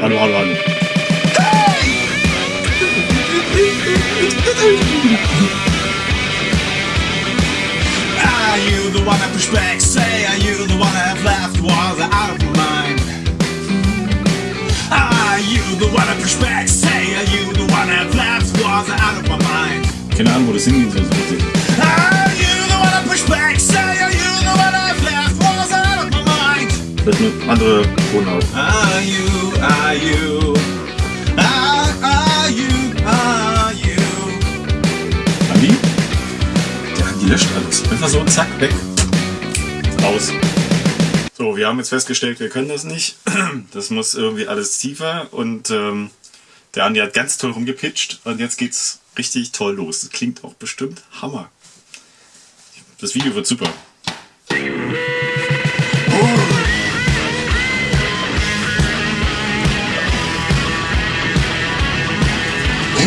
Hallo, hallo, hallo. Are you the one that pushed back? Say, are you the one that left? Was out of my mind? Are you the one that pushed back? Say, are you the one that left? Was out of my mind? Keine Ahnung, wo das hingehen soll, so richtig. Mind? Vielleicht eine andere Tonart. Are you, are you, are, are you, are you? Andi? Ja, die löscht alles. Einfach so, zack, weg. Aus. So, wir haben jetzt festgestellt, wir können das nicht. Das muss irgendwie alles tiefer und ähm, der Andi hat ganz toll rumgepitcht und jetzt geht's richtig toll los. Das klingt auch bestimmt Hammer. Das Video wird super. Are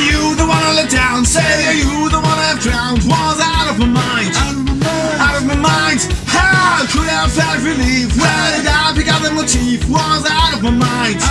you the one I let down? Say, are you the one I've drowned? Was out of my mind. Out of my mind. out of my mind. How could I have felt relief? Where did I pick up the motif? Was out of my mind.